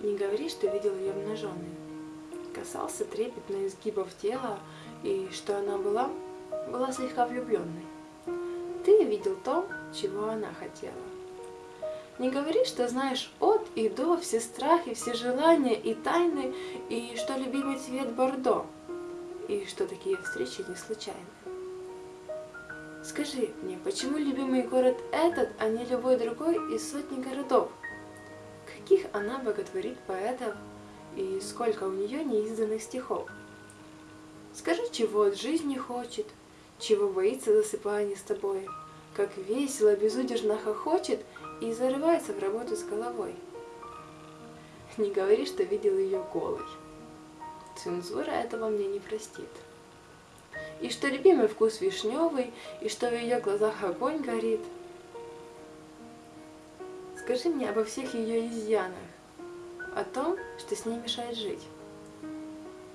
Не говори, что видел ее обнаженной. Касался трепетно изгибов тела, и что она была, была слегка влюбленной. Ты видел то, чего она хотела. Не говори, что знаешь от и до все страхи, все желания и тайны, и что любимый цвет бордо, и что такие встречи не случайны. Скажи мне, почему любимый город этот, а не любой другой из сотни городов? Она боготворит поэтов, и сколько у нее неизданных стихов? Скажи, чего от жизни хочет, чего боится, засыпая не с тобой, как весело, безудержно хохочет и зарывается в работу с головой. Не говори, что видел ее голой. Цензура этого мне не простит. И что любимый вкус вишневый, и что в ее глазах огонь горит. Скажи мне обо всех ее изъянах, о том, что с ней мешает жить.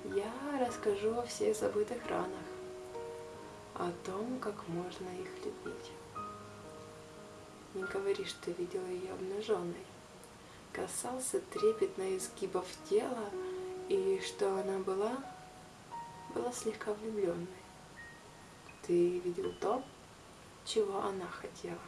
Я расскажу о всех забытых ранах, о том, как можно их любить. Не говори, что видела ее обнаженной. Касался трепетно изгибов тела, и что она была, была слегка влюбленной. Ты видел то, чего она хотела.